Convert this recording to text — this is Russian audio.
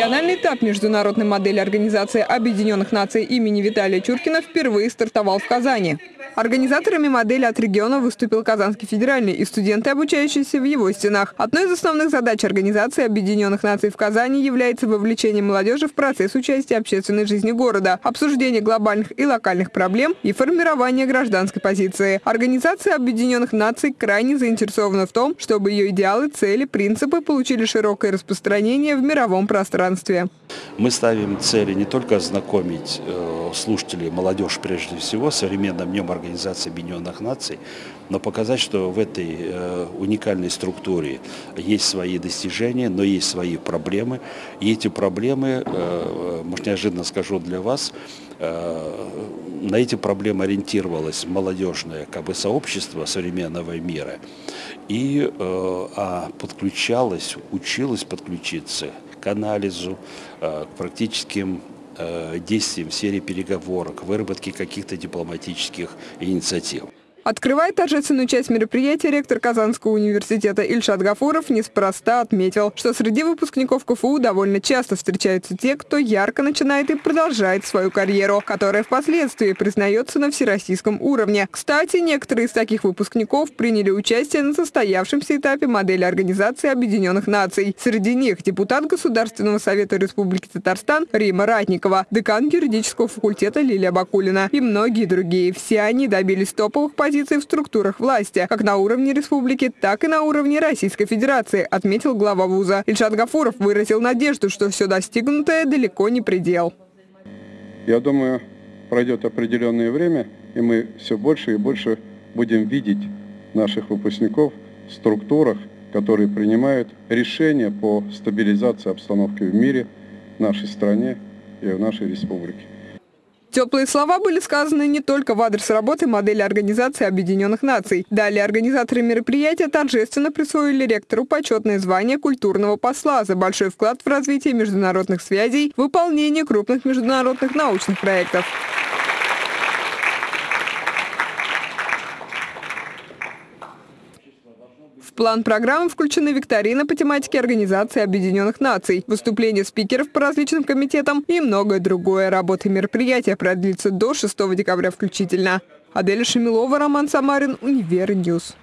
Чемпионат международной модели Организации Объединенных Наций имени Виталия Чуркина впервые стартовал в Казани. Организаторами модели от региона выступил Казанский федеральный и студенты, обучающиеся в его стенах. Одной из основных задач Организации Объединенных Наций в Казани является вовлечение молодежи в процесс участия общественной жизни города, обсуждение глобальных и локальных проблем и формирование гражданской позиции. Организация Объединенных Наций крайне заинтересована в том, чтобы ее идеалы, цели, принципы получили широкое распространение в мировом пространстве. Мы ставим цели не только ознакомить э, слушателей, молодежь прежде всего, современным днем Организации Объединенных Наций, но показать, что в этой э, уникальной структуре есть свои достижения, но есть свои проблемы. И эти проблемы, э, может неожиданно скажу для вас, на эти проблемы ориентировалось молодежное как бы, сообщество современного мира и а подключалось, училось подключиться к анализу, э, к практическим э, действиям в сфере переговорок, выработке каких-то дипломатических инициатив. Открывая торжественную часть мероприятия, ректор Казанского университета Ильшат Гафуров неспроста отметил, что среди выпускников КФУ довольно часто встречаются те, кто ярко начинает и продолжает свою карьеру, которая впоследствии признается на всероссийском уровне. Кстати, некоторые из таких выпускников приняли участие на состоявшемся этапе модели Организации Объединенных Наций. Среди них депутат Государственного совета Республики Татарстан Рима Ратникова, декан юридического факультета Лилия Бакулина и многие другие. Все они добились топовых позиций позиции в структурах власти, как на уровне республики, так и на уровне Российской Федерации, отметил глава вуза. Ильшат Гафуров выразил надежду, что все достигнутое далеко не предел. Я думаю, пройдет определенное время, и мы все больше и больше будем видеть наших выпускников в структурах, которые принимают решения по стабилизации обстановки в мире, в нашей стране и в нашей республике. Теплые слова были сказаны не только в адрес работы модели Организации Объединенных Наций. Далее организаторы мероприятия торжественно присвоили ректору почетное звание культурного посла за большой вклад в развитие международных связей, выполнение крупных международных научных проектов. План программы включены викторина по тематике Организации Объединенных Наций, выступления спикеров по различным комитетам и многое другое. Работа мероприятия продлится до 6 декабря включительно. Аделя Шамилова, Роман Самарин, Univer News.